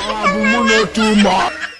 Abu Muno too much.